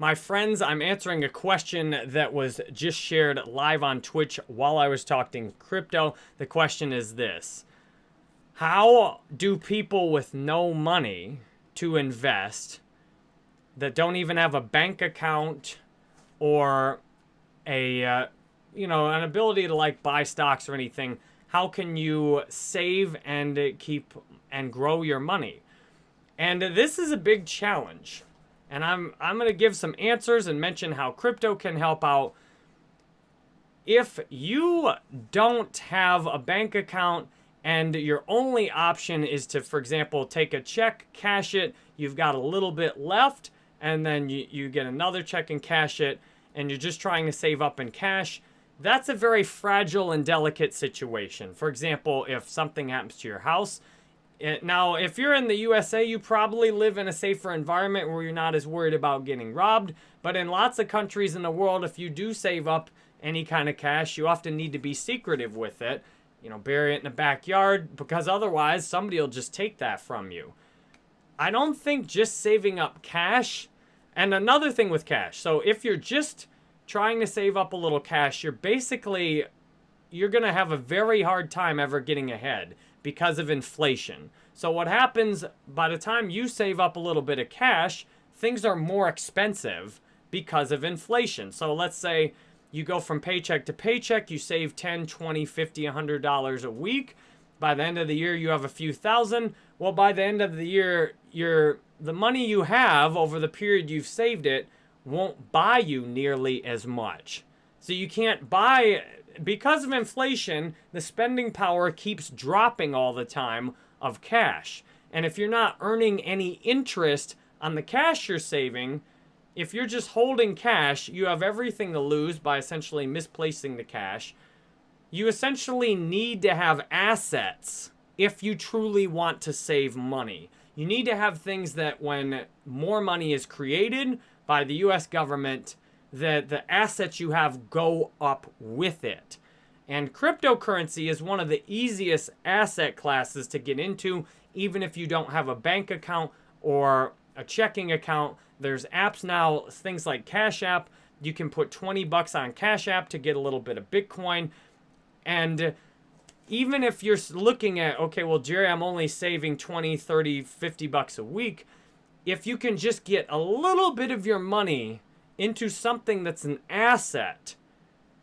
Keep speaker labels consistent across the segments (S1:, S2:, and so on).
S1: My friends, I'm answering a question that was just shared live on Twitch while I was talking crypto. The question is this How do people with no money to invest that don't even have a bank account or a, uh, you know, an ability to like buy stocks or anything, how can you save and keep and grow your money? And this is a big challenge and I'm, I'm going to give some answers and mention how crypto can help out. If you don't have a bank account and your only option is to, for example, take a check, cash it, you've got a little bit left, and then you, you get another check and cash it, and you're just trying to save up in cash, that's a very fragile and delicate situation. For example, if something happens to your house, it, now, if you're in the USA, you probably live in a safer environment where you're not as worried about getting robbed. But in lots of countries in the world, if you do save up any kind of cash, you often need to be secretive with it. You know, bury it in the backyard because otherwise somebody will just take that from you. I don't think just saving up cash, and another thing with cash. So if you're just trying to save up a little cash, you're basically, you're going to have a very hard time ever getting ahead because of inflation. So what happens by the time you save up a little bit of cash, things are more expensive because of inflation. So let's say you go from paycheck to paycheck, you save 10, 20, 50, 100 dollars a week. By the end of the year, you have a few thousand. Well, by the end of the year, your the money you have over the period you've saved it won't buy you nearly as much. So you can't buy because of inflation, the spending power keeps dropping all the time of cash. And if you're not earning any interest on the cash you're saving, if you're just holding cash, you have everything to lose by essentially misplacing the cash. You essentially need to have assets if you truly want to save money. You need to have things that when more money is created by the US government, that the assets you have go up with it. And cryptocurrency is one of the easiest asset classes to get into, even if you don't have a bank account or a checking account. There's apps now, things like Cash App. You can put 20 bucks on Cash App to get a little bit of Bitcoin. And even if you're looking at, okay, well, Jerry, I'm only saving 20, 30, 50 bucks a week. If you can just get a little bit of your money into something that's an asset,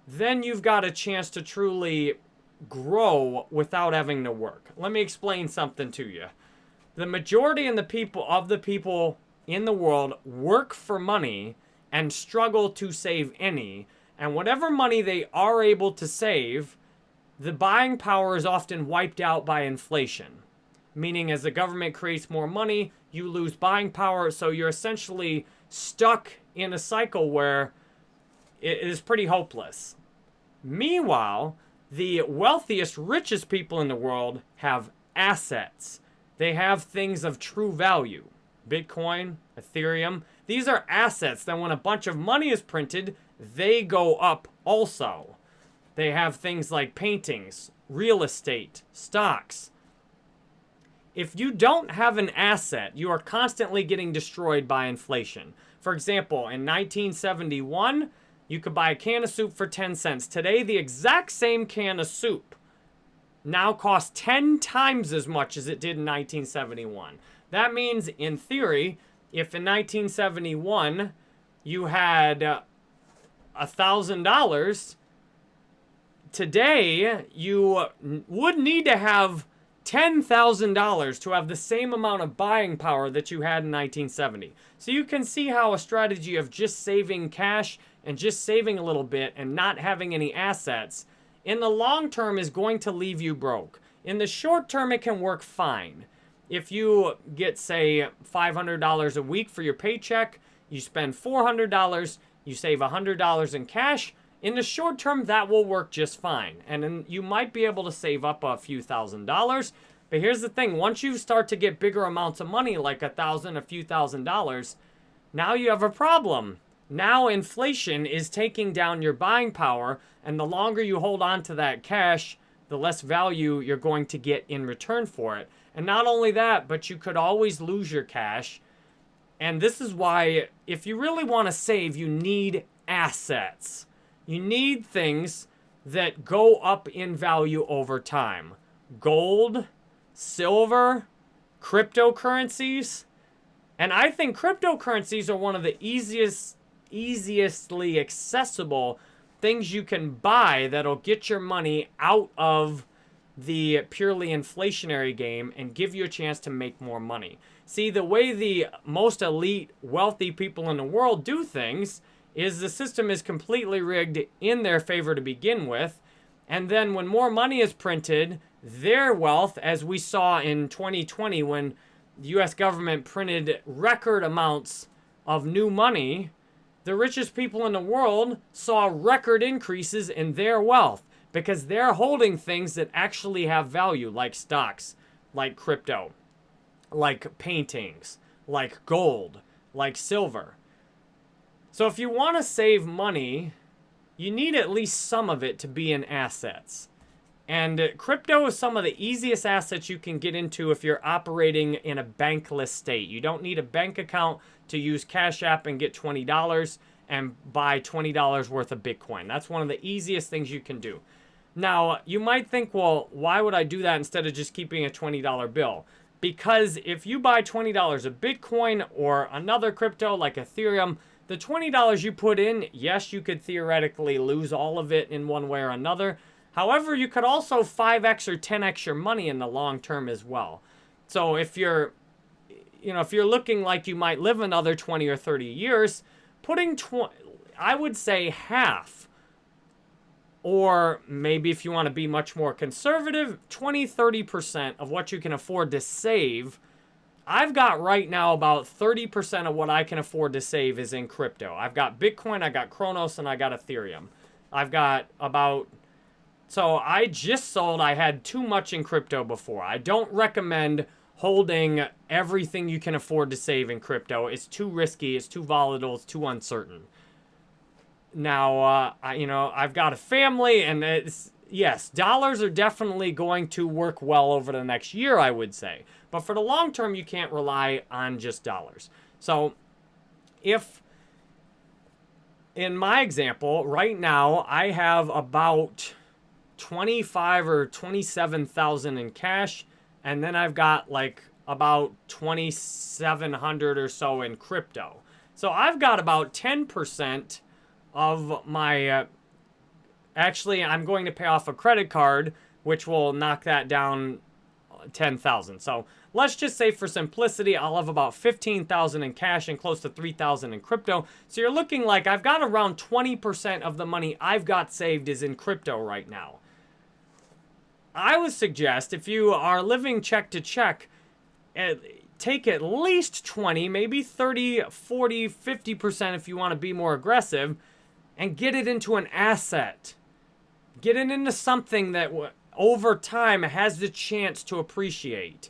S1: then you've got a chance to truly grow without having to work. Let me explain something to you. The majority of the people of the people in the world work for money and struggle to save any. And whatever money they are able to save, the buying power is often wiped out by inflation. Meaning as the government creates more money, you lose buying power. So you're essentially stuck in a cycle where it is pretty hopeless. Meanwhile, the wealthiest, richest people in the world have assets. They have things of true value. Bitcoin, Ethereum, these are assets that when a bunch of money is printed, they go up also. They have things like paintings, real estate, stocks. If you don't have an asset, you are constantly getting destroyed by inflation. For example, in 1971, you could buy a can of soup for 10 cents. Today, the exact same can of soup now costs 10 times as much as it did in 1971. That means, in theory, if in 1971 you had uh, a $1,000, today you would need to have $10,000 to have the same amount of buying power that you had in 1970. So you can see how a strategy of just saving cash and just saving a little bit and not having any assets in the long term is going to leave you broke. In the short term, it can work fine. If you get, say, $500 a week for your paycheck, you spend $400, you save $100 in cash, in the short term, that will work just fine. And you might be able to save up a few thousand dollars. But here's the thing. Once you start to get bigger amounts of money, like a thousand, a few thousand dollars, now you have a problem. Now inflation is taking down your buying power. And the longer you hold on to that cash, the less value you're going to get in return for it. And not only that, but you could always lose your cash And this is why, if you really want to save, you need assets. You need things that go up in value over time. Gold, silver, cryptocurrencies. And I think cryptocurrencies are one of the easiest, easiestly accessible things you can buy that'll get your money out of the purely inflationary game and give you a chance to make more money. See, the way the most elite, wealthy people in the world do things is the system is completely rigged in their favor to begin with. And then when more money is printed, their wealth, as we saw in 2020 when the US government printed record amounts of new money, the richest people in the world saw record increases in their wealth because they're holding things that actually have value, like stocks, like crypto, like paintings, like gold, like silver. So if you want to save money, you need at least some of it to be in assets. And uh, crypto is some of the easiest assets you can get into if you're operating in a bankless state. You don't need a bank account to use Cash App and get $20 and buy $20 worth of Bitcoin. That's one of the easiest things you can do. Now, you might think, well, why would I do that instead of just keeping a $20 bill? Because if you buy $20 of Bitcoin or another crypto like Ethereum, the $20 you put in, yes, you could theoretically lose all of it in one way or another. However, you could also 5x or 10x your money in the long term as well. So if you're, you know, if you're looking like you might live another 20 or 30 years, putting, tw- I would say half, or maybe if you want to be much more conservative, 20, 30% of what you can afford to save I've got right now about 30% of what I can afford to save is in crypto. I've got Bitcoin, I got Cronos, and I got Ethereum. I've got about, so I just sold, I had too much in crypto before. I don't recommend holding everything you can afford to save in crypto. It's too risky, it's too volatile, it's too uncertain. Now, uh, I, you know, I've got a family and it's, yes, dollars are definitely going to work well over the next year, I would say. But for the long term, you can't rely on just dollars. So if, in my example, right now, I have about 25 or 27,000 in cash, and then I've got like about 2,700 or so in crypto. So I've got about 10% of my uh, Actually, I'm going to pay off a credit card, which will knock that down 10,000. So let's just say for simplicity, I'll have about 15,000 in cash and close to 3,000 in crypto. So you're looking like I've got around 20% of the money I've got saved is in crypto right now. I would suggest if you are living check to check, eh, take at least 20, maybe 30, 40, 50% if you want to be more aggressive, and get it into an asset. Get it into something that over time has the chance to appreciate.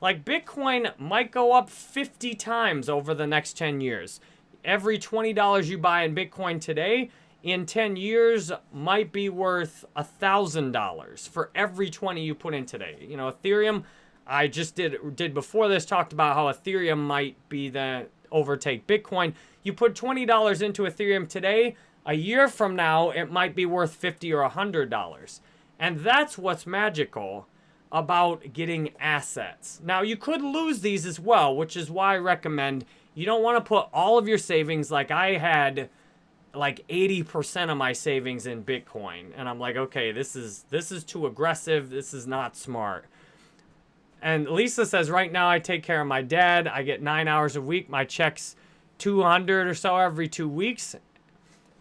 S1: Like Bitcoin might go up 50 times over the next 10 years. Every $20 you buy in Bitcoin today, in 10 years might be worth $1,000 for every 20 you put in today. You know, Ethereum, I just did did before this talked about how Ethereum might be the overtake Bitcoin. You put $20 into Ethereum today, a year from now, it might be worth 50 or $100. And that's what's magical about getting assets. Now, you could lose these as well, which is why I recommend you don't want to put all of your savings like I had like 80% of my savings in Bitcoin. And I'm like, okay, this is this is too aggressive. This is not smart. And Lisa says, right now I take care of my dad. I get nine hours a week. My check's 200 or so every two weeks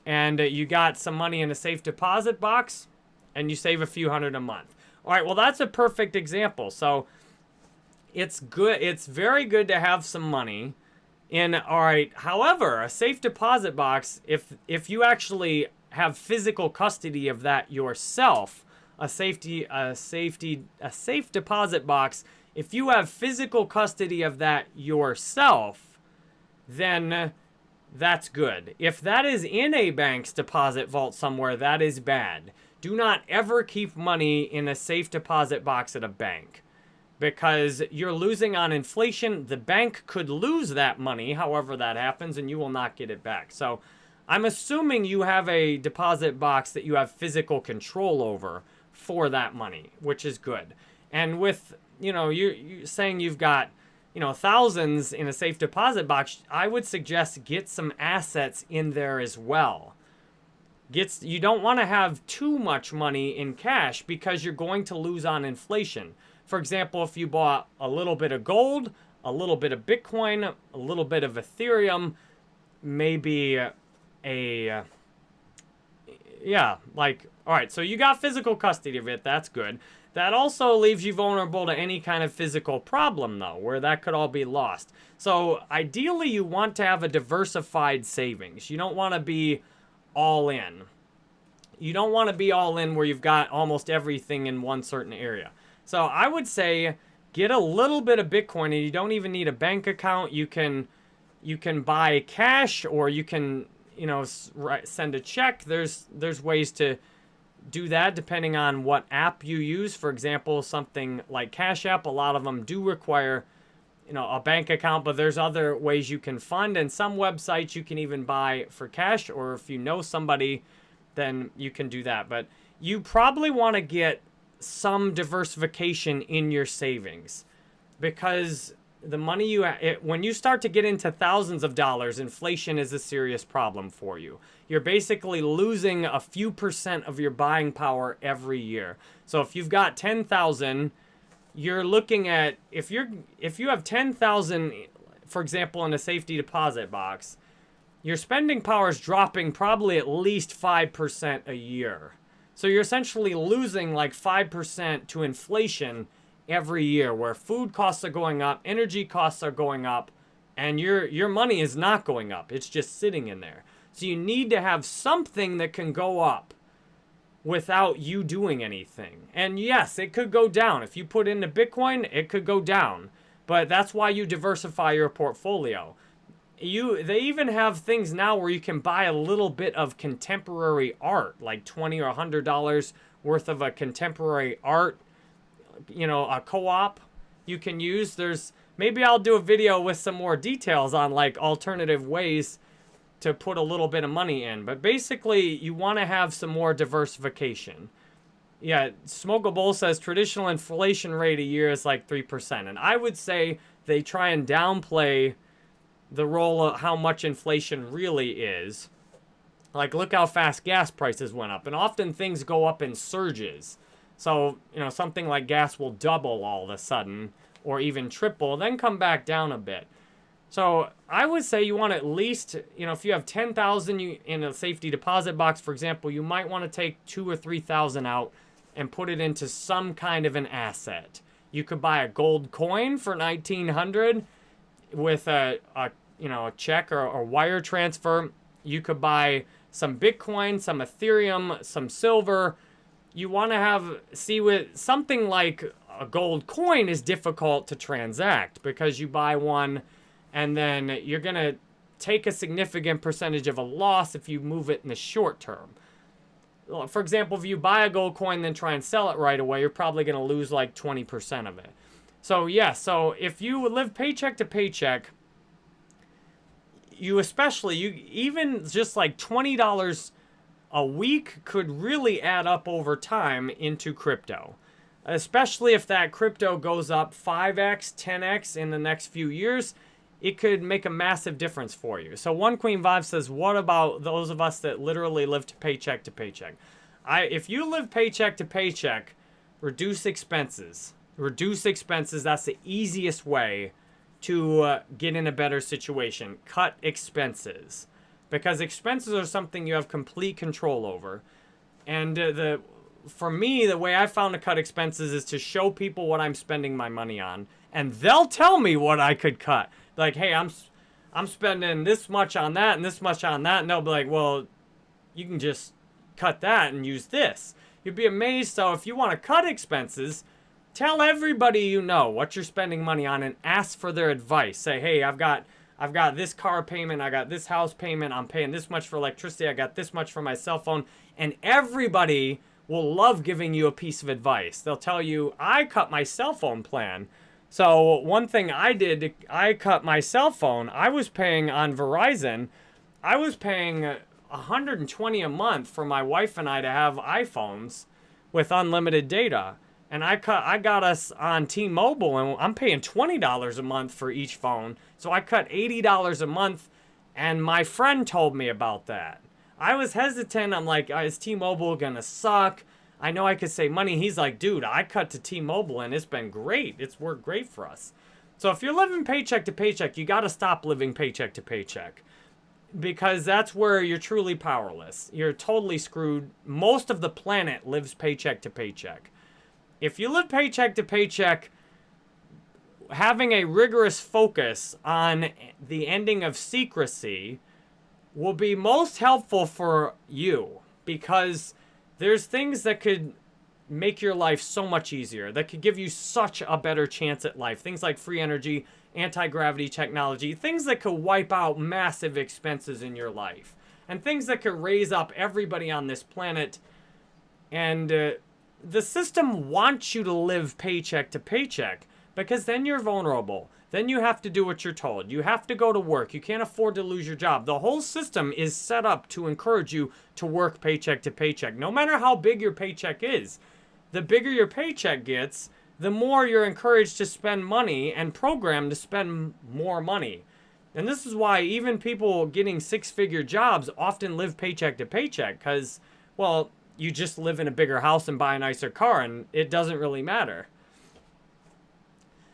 S1: and uh, you got some money in a safe deposit box and you save a few hundred a month. All right, well, that's a perfect example. So it's good. It's very good to have some money in, all right, however, a safe deposit box, if, if you actually have physical custody of that yourself, a safety, a safety, a safe deposit box, if you have physical custody of that yourself, then that's good. If that is in a bank's deposit vault somewhere, that is bad. Do not ever keep money in a safe deposit box at a bank. because you're losing on inflation. The bank could lose that money, however that happens, and you will not get it back. So I'm assuming you have a deposit box that you have physical control over for that money, which is good. And with, you know, you, you saying you've got, you know, thousands in a safe deposit box, I would suggest get some assets in there as well. Gets you don't want to have too much money in cash because you're going to lose on inflation. For example, if you bought a little bit of gold, a little bit of Bitcoin, a little bit of Ethereum, maybe a yeah, like all right, so you got physical custody of it. That's good. That also leaves you vulnerable to any kind of physical problem though, where that could all be lost. So, ideally you want to have a diversified savings. You don't want to be all in. You don't want to be all in where you've got almost everything in one certain area. So I would say get a little bit of Bitcoin and you don't even need a bank account. You can you can buy cash or you can, you know, send a check. There's there's ways to do that depending on what app you use. For example, something like Cash App, a lot of them do require you know, a bank account, but there's other ways you can fund and some websites you can even buy for cash or if you know somebody, then you can do that. But you probably want to get some diversification in your savings because the money you it, when you start to get into thousands of dollars inflation is a serious problem for you you're basically losing a few percent of your buying power every year so if you've got 10,000 you're looking at if you're if you have 10,000 for example in a safety deposit box your spending power is dropping probably at least 5% a year so you're essentially losing like 5% to inflation every year where food costs are going up, energy costs are going up, and your your money is not going up. It's just sitting in there. So you need to have something that can go up without you doing anything. And yes, it could go down. If you put into Bitcoin, it could go down. But that's why you diversify your portfolio you they even have things now where you can buy a little bit of contemporary art like 20 or 100 dollars worth of a contemporary art you know a co-op you can use there's maybe i'll do a video with some more details on like alternative ways to put a little bit of money in but basically you want to have some more diversification yeah smokable says traditional inflation rate a year is like 3% and i would say they try and downplay the role of how much inflation really is. Like, look how fast gas prices went up. And often things go up in surges. So, you know, something like gas will double all of a sudden or even triple, then come back down a bit. So I would say you want at least, you know, if you have 10,000 in a safety deposit box, for example, you might want to take two or 3,000 out and put it into some kind of an asset. You could buy a gold coin for 1900 with a, a you know a check or a wire transfer. You could buy some Bitcoin, some Ethereum, some silver. You want to have see with something like a gold coin is difficult to transact because you buy one and then you're going to take a significant percentage of a loss if you move it in the short term. For example, if you buy a gold coin then try and sell it right away, you're probably going to lose like 20% of it. So yeah, so if you live paycheck to paycheck, you especially you even just like $20 a week could really add up over time into crypto. Especially if that crypto goes up 5x, 10x in the next few years, it could make a massive difference for you. So one Queen Vibe says, what about those of us that literally live to paycheck to paycheck? I if you live paycheck to paycheck, reduce expenses reduce expenses. That's the easiest way to uh, get in a better situation. Cut expenses. Because expenses are something you have complete control over. And uh, the for me, the way I found to cut expenses is to show people what I'm spending my money on. And they'll tell me what I could cut. Like, hey, I'm I'm spending this much on that and this much on that. And they'll be like, well, you can just cut that and use this. You'd be amazed. So if you want to cut expenses, Tell everybody you know what you're spending money on and ask for their advice. Say, hey, I've got I've got this car payment, I got this house payment, I'm paying this much for electricity, I got this much for my cell phone. And everybody will love giving you a piece of advice. They'll tell you, I cut my cell phone plan. So one thing I did, I cut my cell phone. I was paying on Verizon, I was paying 120 a month for my wife and I to have iPhones with unlimited data. And I cut I got us on T-Mobile and I'm paying $20 a month for each phone. So I cut $80 a month and my friend told me about that. I was hesitant. I'm like, uh, is T-Mobile gonna suck? I know I could save money. He's like, dude, I cut to T-Mobile and it's been great. It's worked great for us. So if you're living paycheck to paycheck, you got to stop living paycheck to paycheck because that's where you're truly powerless. You're totally screwed. Most of the planet lives paycheck to paycheck. If you live paycheck to paycheck, having a rigorous focus on the ending of secrecy will be most helpful for you because there's things that could make your life so much easier, that could give you such a better chance at life. Things like free energy, anti-gravity technology, things that could wipe out massive expenses in your life, and things that could raise up everybody on this planet. And uh, the system wants you to live paycheck to paycheck because then you're vulnerable. Then you have to do what you're told. You have to go to work. You can't afford to lose your job. The whole system is set up to encourage you to work paycheck to paycheck, no matter how big your paycheck is. The bigger your paycheck gets, the more you're encouraged to spend money and programmed to spend more money. And this is why even people getting six figure jobs often live paycheck to paycheck because, well, you just live in a bigger house and buy a nicer car and it doesn't really matter.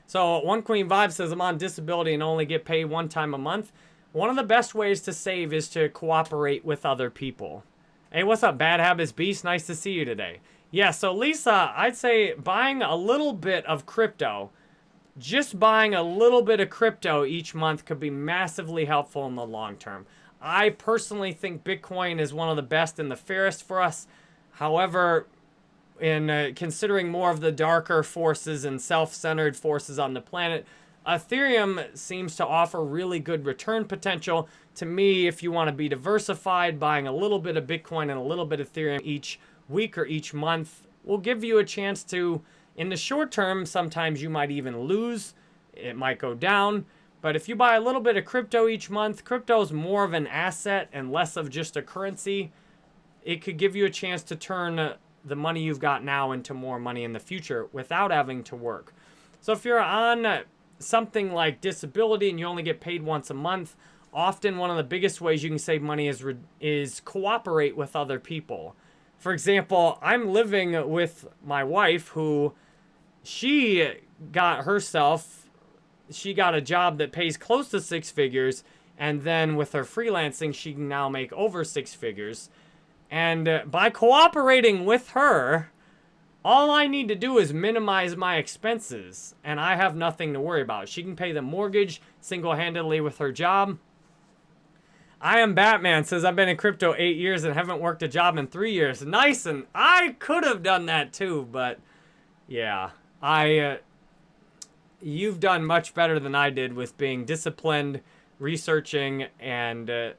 S1: So One Queen Vibe says, I'm on disability and only get paid one time a month. One of the best ways to save is to cooperate with other people. Hey, what's up, Bad Habits Beast? Nice to see you today. Yeah, so Lisa, I'd say buying a little bit of crypto, just buying a little bit of crypto each month could be massively helpful in the long term. I personally think Bitcoin is one of the best and the fairest for us. However, in uh, considering more of the darker forces and self-centered forces on the planet, Ethereum seems to offer really good return potential. To me, if you want to be diversified, buying a little bit of Bitcoin and a little bit of Ethereum each week or each month will give you a chance to, in the short term, sometimes you might even lose. It might go down. But if you buy a little bit of crypto each month, crypto is more of an asset and less of just a currency. It could give you a chance to turn the money you've got now into more money in the future without having to work. So if you're on something like disability and you only get paid once a month, often one of the biggest ways you can save money is is cooperate with other people. For example, I'm living with my wife who she got herself she got a job that pays close to six figures and then with her freelancing she can now make over six figures and uh, by cooperating with her, all I need to do is minimize my expenses, and I have nothing to worry about. She can pay the mortgage single-handedly with her job. I am Batman says I've been in crypto eight years and haven't worked a job in three years. Nice, and I could have done that too, but yeah, I. Uh, you've done much better than I did with being disciplined, researching, and uh,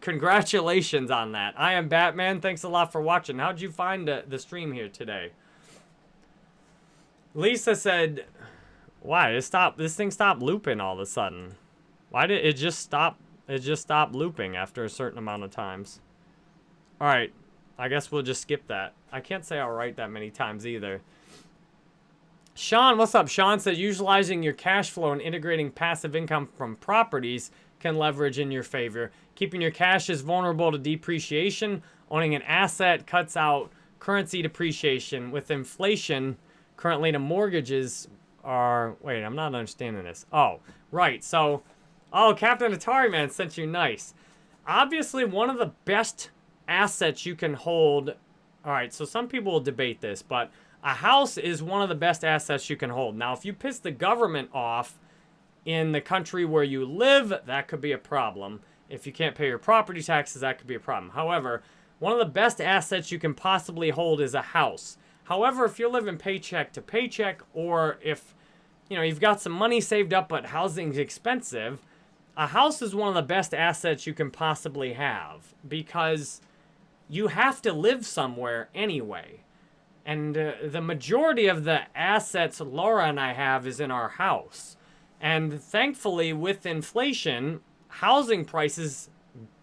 S1: congratulations on that. I am Batman. Thanks a lot for watching. How'd you find the, the stream here today? Lisa said, why? It stopped, this thing stopped looping all of a sudden. Why did it just stop? It just stopped looping after a certain amount of times. All right. I guess we'll just skip that. I can't say all right that many times either. Sean, what's up? Sean said, utilizing your cash flow and integrating passive income from properties can leverage in your favor. Keeping your cash is vulnerable to depreciation. Owning an asset cuts out currency depreciation. With inflation, currently the mortgages are... Wait, I'm not understanding this. Oh, right. So, oh, Captain Atari Man sent you nice. Obviously, one of the best assets you can hold... All right, so some people will debate this, but a house is one of the best assets you can hold. Now, if you piss the government off in the country where you live, that could be a problem. If you can't pay your property taxes, that could be a problem. However, one of the best assets you can possibly hold is a house. However, if you're living paycheck to paycheck or if you know, you've got some money saved up but housing's expensive, a house is one of the best assets you can possibly have because you have to live somewhere anyway. And uh, the majority of the assets Laura and I have is in our house. And thankfully, with inflation, housing prices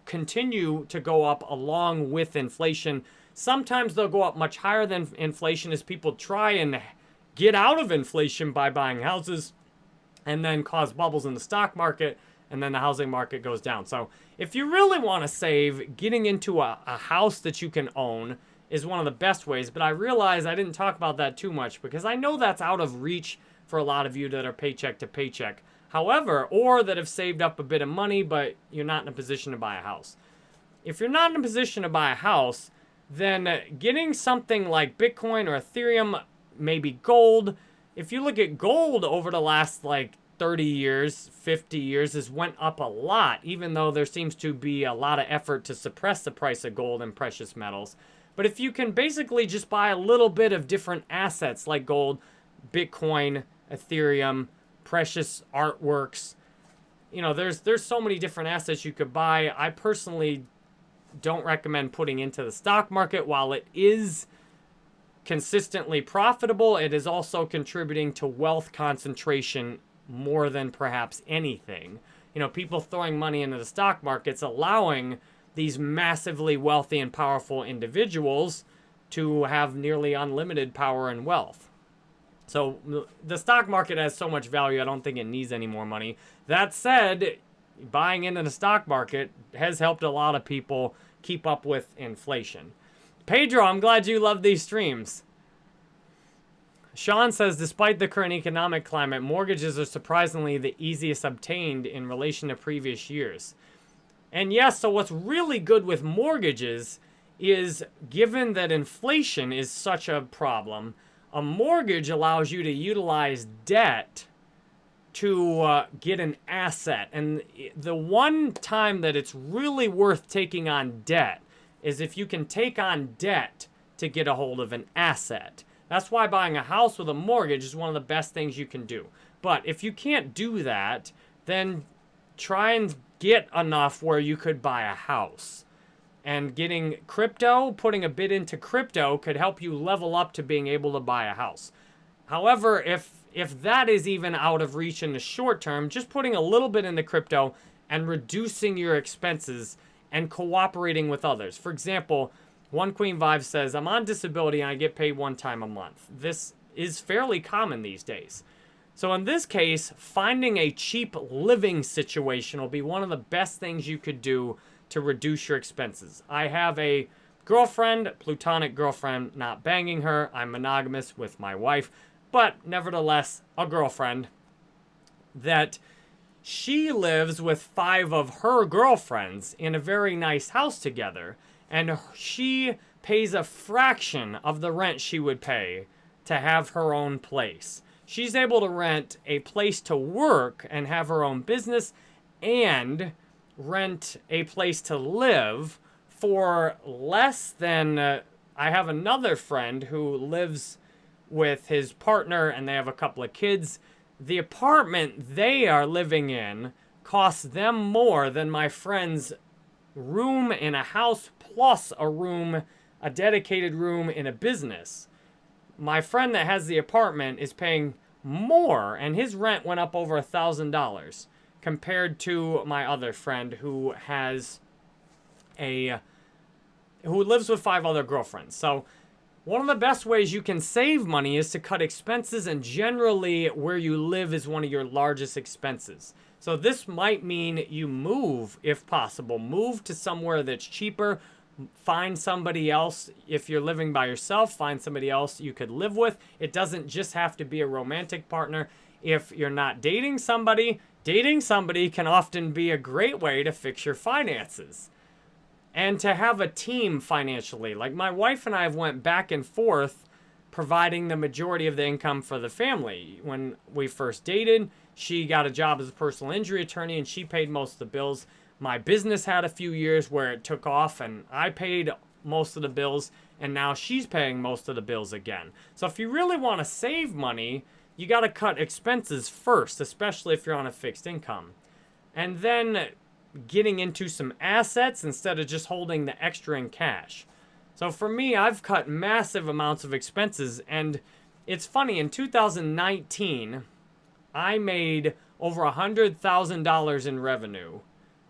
S1: continue to go up along with inflation. Sometimes they'll go up much higher than inflation as people try and get out of inflation by buying houses and then cause bubbles in the stock market and then the housing market goes down. So if you really want to save, getting into a, a house that you can own is one of the best ways. But I realize I didn't talk about that too much because I know that's out of reach for a lot of you that are paycheck to paycheck. However, or that have saved up a bit of money, but you're not in a position to buy a house. If you're not in a position to buy a house, then getting something like Bitcoin or Ethereum, maybe gold. If you look at gold over the last like 30 years, 50 years has went up a lot, even though there seems to be a lot of effort to suppress the price of gold and precious metals. But if you can basically just buy a little bit of different assets like gold, Bitcoin, Ethereum, precious artworks, you know, there's there's so many different assets you could buy. I personally don't recommend putting into the stock market while it is consistently profitable. It is also contributing to wealth concentration more than perhaps anything. You know, people throwing money into the stock market's allowing these massively wealthy and powerful individuals to have nearly unlimited power and wealth. So the stock market has so much value, I don't think it needs any more money. That said, buying into the stock market has helped a lot of people keep up with inflation. Pedro, I'm glad you love these streams. Sean says, despite the current economic climate, mortgages are surprisingly the easiest obtained in relation to previous years. And yes, so what's really good with mortgages is given that inflation is such a problem, a mortgage allows you to utilize debt to uh, get an asset. And the one time that it's really worth taking on debt is if you can take on debt to get a hold of an asset. That's why buying a house with a mortgage is one of the best things you can do. But if you can't do that, then try and get enough where you could buy a house. And getting crypto, putting a bit into crypto could help you level up to being able to buy a house. However, if if that is even out of reach in the short term, just putting a little bit into crypto and reducing your expenses and cooperating with others. For example, one Queen Vibe says, I'm on disability and I get paid one time a month. This is fairly common these days. So in this case, finding a cheap living situation will be one of the best things you could do to reduce your expenses. I have a girlfriend, plutonic girlfriend, not banging her. I'm monogamous with my wife, but nevertheless, a girlfriend that she lives with five of her girlfriends in a very nice house together and she pays a fraction of the rent she would pay to have her own place. She's able to rent a place to work and have her own business and rent a place to live for less than uh, I have another friend who lives with his partner and they have a couple of kids. The apartment they are living in costs them more than my friend's room in a house plus a room, a dedicated room in a business. My friend that has the apartment is paying more, and his rent went up over a thousand dollars compared to my other friend who has a who lives with five other girlfriends. So one of the best ways you can save money is to cut expenses and generally where you live is one of your largest expenses. So this might mean you move if possible. Move to somewhere that's cheaper find somebody else if you're living by yourself find somebody else you could live with it doesn't just have to be a romantic partner if you're not dating somebody dating somebody can often be a great way to fix your finances and to have a team financially. Like my wife and i have went back and forth providing the majority of the income for the family. When we first dated she got a job as a personal injury attorney and she paid most of the bills. My business had a few years where it took off and I paid most of the bills and now she's paying most of the bills again. So if you really want to save money, you got to cut expenses first, especially if you're on a fixed income. And then getting into some assets instead of just holding the extra in cash. So for me, I've cut massive amounts of expenses. And it's funny, in 2019, I made over $100,000 in revenue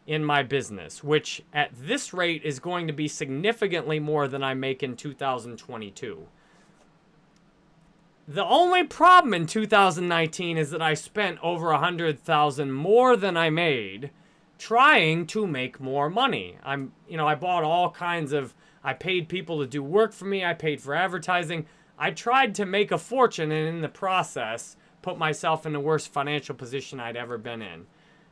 S1: in my business, which at this rate is going to be significantly more than I make in 2022. The only problem in 2019 is that I spent over 100,000 more than I made trying to make more money. I'm, you know, I bought all kinds of I paid people to do work for me, I paid for advertising. I tried to make a fortune and in the process put myself in the worst financial position I'd ever been in.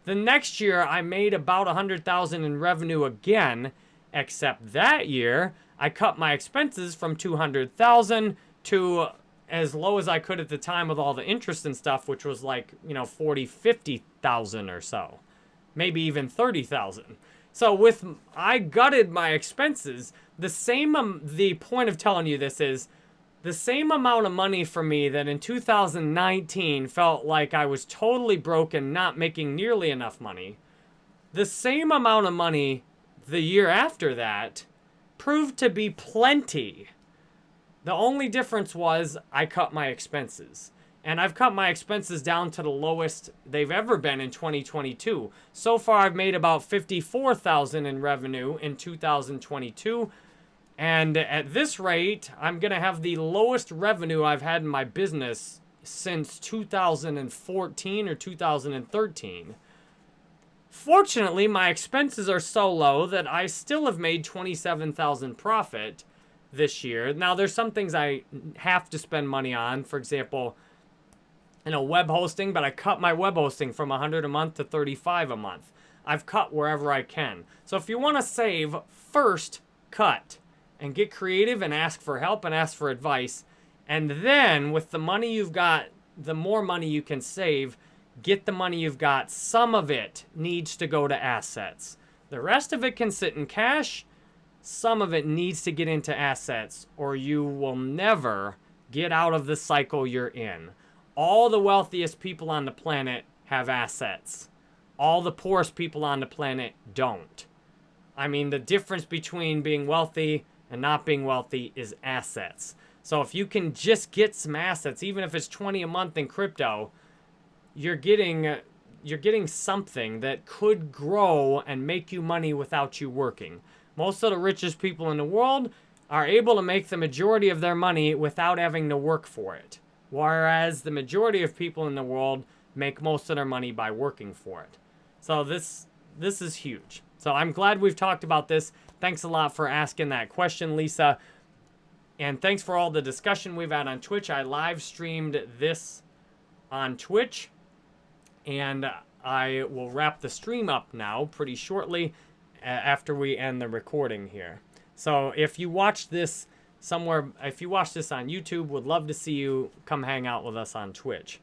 S1: The next year I made about 100,000 in revenue again, except that year I cut my expenses from 200,000 to as low as I could at the time with all the interest and stuff, which was like, you know, 40, 50,000 or so. Maybe even 30,000. So with, I gutted my expenses. The same, um, the point of telling you this is, the same amount of money for me that in 2019 felt like I was totally broken, not making nearly enough money. The same amount of money the year after that proved to be plenty. The only difference was I cut my expenses. And I've cut my expenses down to the lowest they've ever been in 2022. So far, I've made about 54,000 in revenue in 2022. And at this rate, I'm going to have the lowest revenue I've had in my business since 2014 or 2013. Fortunately, my expenses are so low that I still have made 27,000 profit this year. Now, there's some things I have to spend money on. For example, you know, web hosting, but I cut my web hosting from 100 a month to 35 a month. I've cut wherever I can. So if you want to save, first cut and get creative and ask for help and ask for advice. And then with the money you've got, the more money you can save, get the money you've got. Some of it needs to go to assets. The rest of it can sit in cash some of it needs to get into assets or you will never get out of the cycle you're in. All the wealthiest people on the planet have assets. All the poorest people on the planet don't. I mean, the difference between being wealthy and not being wealthy is assets. So if you can just get some assets, even if it's 20 a month in crypto, you're getting you're getting something that could grow and make you money without you working. Most of the richest people in the world are able to make the majority of their money without having to work for it. Whereas the majority of people in the world make most of their money by working for it. So this this is huge. So I'm glad we've talked about this. Thanks a lot for asking that question, Lisa. And thanks for all the discussion we've had on Twitch. I live streamed this on Twitch. And I will wrap the stream up now pretty shortly after we end the recording here. So if you watch this somewhere, if you watch this on YouTube, would love to see you come hang out with us on Twitch.